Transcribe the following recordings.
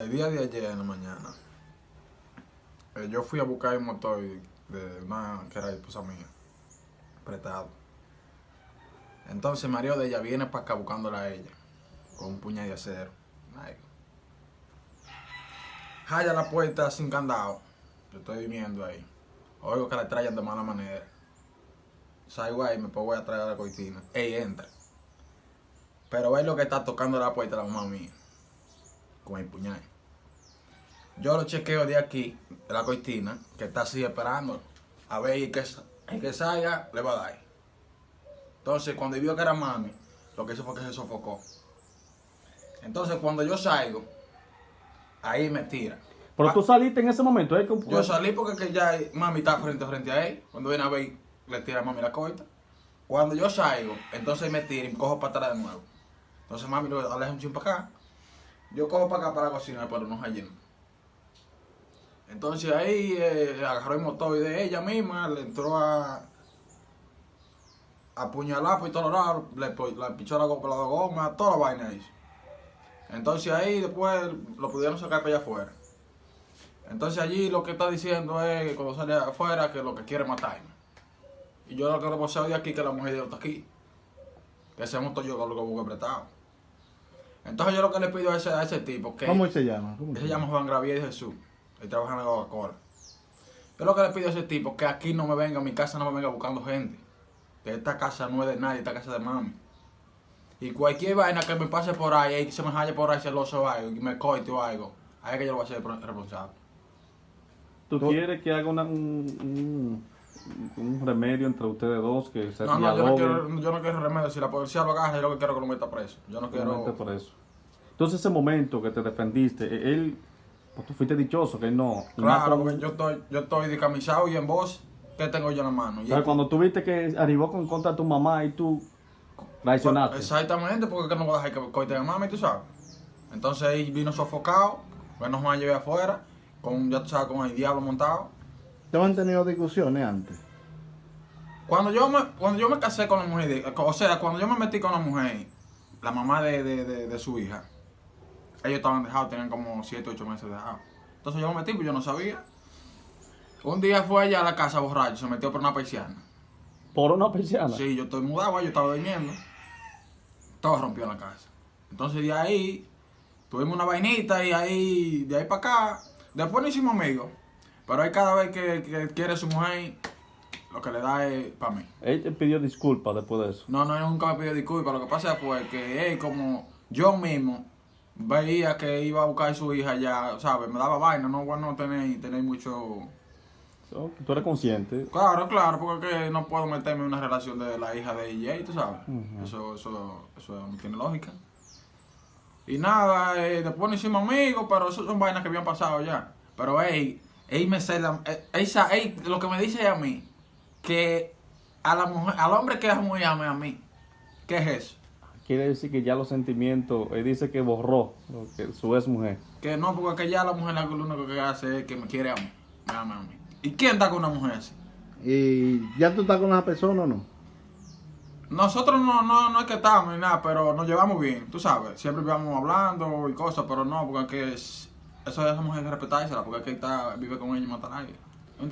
El día de ayer en la mañana, eh, yo fui a buscar un motor de una que era esposa mía, prestado. Entonces Mario de ella viene para acá buscándola a ella, con un puñal de acero. Ay. La puerta sin candado, yo estoy viviendo ahí. Oigo que la traen de mala manera. Salgo ahí, me pongo a traer a la cortina. Ey, entra. Pero ve lo que está tocando la puerta la mamá mía. Con el puñal. Yo lo chequeo de aquí, de la cortina, que está así esperando. A ver que, que salga, le va a dar. Entonces, cuando vio que era mami, lo que hizo fue que se sofocó. Entonces, cuando yo salgo, ahí me tira. Pero Ah, tú saliste en ese momento, ¿eh? Yo salí porque que ya mami está frente a frente a él. Cuando viene a ver, le tira a mami la corta. Cuando yo salgo, entonces me tira y me cojo para atrás de nuevo. Entonces mami lo aleja un chin para acá. Yo cojo para acá para la cocina, pero no allí. Entonces ahí eh, agarró el motor de ella misma, le entró a apuñalar por todos lados, le, le pichó la, la goma, toda la vaina hizo. Entonces ahí después lo pudieron sacar para allá afuera. Entonces allí lo que está diciendo es que cuando sale afuera que lo que quiere es matarme. Y yo lo que le poseo de aquí que la mujer de está aquí. Que ese motor yo lo que busco prestado. Entonces yo lo que le pido a ese, a ese tipo que ¿Cómo se llama? ¿Cómo él se llama Juan Gravier Jesús. Él trabaja en la Coca-Cola. Yo lo que le pido a ese tipo que aquí no me venga, a mi casa no me venga buscando gente. Que esta casa no es de nadie, esta casa es de mami. Y cualquier vaina que me pase por ahí, y se me haya por ahí celoso o algo, y me coite o algo, ahí es que yo lo voy a hacer responsable. ¿Tú Tú- quieres que haga una- un, un- un remedio entre ustedes dos, que se No, no, yo no, quiero, yo no quiero remedio. Si la policía lo agarra, yo lo que quiero es que lo meta preso. Yo no quiero. Solamente por eso. Entonces ese momento que te defendiste, e- él, pues tú fuiste dichoso, que no... Claro, con- porque yo estoy, yo estoy descamisado y en voz, ¿qué tengo yo en la mano? Pero cuando tú viste que arribó con contra tu mamá y tú traicionaste. Exactamente, porque es que no voy a dejar que coite a mami, tú sabes. Entonces ahí vino sofocado, menos mal llevé afuera, con, ya tú sabes, con el diablo montado. ¿Te han tenido discusiones antes? Cuando yo me, cuando yo me casé con la mujer, de- o sea, cuando yo me metí con la mujer, la mamá de, de, de, de su hija, ellos estaban dejados, tenían como 7, 8 meses dejados. Entonces yo me metí, pues yo no sabía. Un día fue allá a la casa borracho, se metió por una persiana. Por una persiana. Sí, yo estoy mudado, yo estaba durmiendo. Todo rompió en la casa. Entonces de ahí tuvimos una vainita y ahí, de ahí para acá, después no hicimos amigos. Pero ahí cada vez que, que quiere su mujer, lo que le da es para mí. Él te pidió disculpas después de eso. No, no, él nunca me pidió disculpas. Lo que pasa fue que él, como yo mismo, veía que iba a buscar a su hija ya, ¿sabes? Me daba vaina, no bueno tener, tener mucho... So, Tú eres consciente. Claro, claro, porque no puedo meterme en una relación de la hija de ella, tú sabes. Eso, eso, eso no tiene lógica. Y nada, eh, después nos hicimos amigos, pero eso son vainas que habían pasado ya. Pero él, él me cela, él sa- él- lo que me dice a mí, que a la mujer, al hombre que es muy ame a mí, ¿qué es eso? Quiere decir que ya los sentimientos, él dice que borró lo que su ex mujer. Que no, porque que ya la mujer lo único que hace es que me quiere a mí, me ama a mí. ¿Y quién está con una mujer así? ¿Y ya tú estás con esa persona o no? Nosotros no, no, no es que estamos ni nada, pero nos llevamos bien, tú sabes. Siempre vamos hablando y cosas, pero no, porque es que es- eso de esa mujer que respetársela, porque es que está, vive con ella y mata a nadie.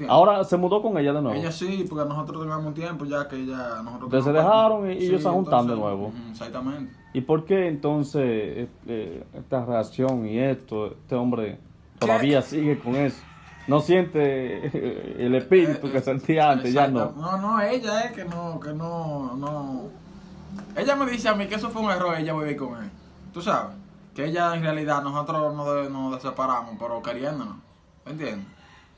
Ahora se mudó con ella de nuevo. Ella sí, porque nosotros teníamos un tiempo ya que ella... Nosotros Entonces se dejaron y- y ellos se juntaron de nuevo. Exactamente. ¿Y por qué entonces eh, eh, esta reacción y esto, este hombre todavía sigue con eso? No siente el espíritu Eh, que eh, sentía antes, ya no. No, no, ella es que no, que no, no. Ella me dice a mí que eso fue un error, ella vivir con él. Tú sabes, que ella en realidad, nosotros nos, nos separamos, pero queriéndonos. ¿Me entiendes?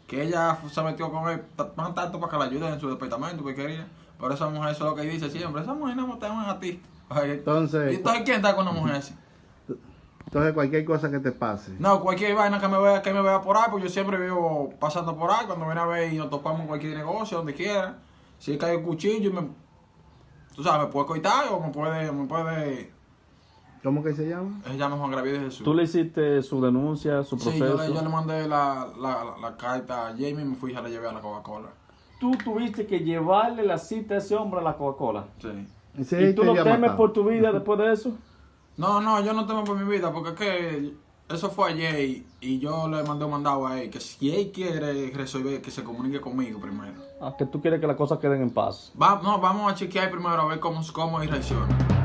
Que ella se metió con él t- más tanto para que la ayuden en su departamento, porque quería. Pero esa mujer, eso es lo que dice siempre, esa mujer no te aman a ti. Entonces- ¿Y entonces quién está con una mujer así? Entonces cualquier cosa que te pase. No, cualquier vaina que me vea, que me vea por ahí, pues yo siempre vivo pasando por ahí, cuando viene a ver y nos topamos en cualquier negocio, donde quiera. Si cae un cuchillo y me, tú sabes, me puede coitar o me puede, me puede, ¿Cómo que se llama? él se llama Juan Gravier de Jesús. ¿Tú le hiciste su denuncia, su sí, proceso? yo le, yo le mandé la, la, la, la carta a Jamie y me fui y la llevé a la Coca-Cola. Tú tuviste que llevarle la cita a ese hombre a la Coca-Cola. Sí. ¿Y si él ¿Y tú te lo temes matado? por tu vida después de eso? No, no, yo no temo por mi vida, porque es que Eso fue ayer y, y yo le mandé un mandado a él que si él quiere resolver, que se comunique conmigo primero. Ah, que tú quieres que las cosas queden en paz. Va, no, vamos a chequear primero a ver cómo, cómo él reacciona.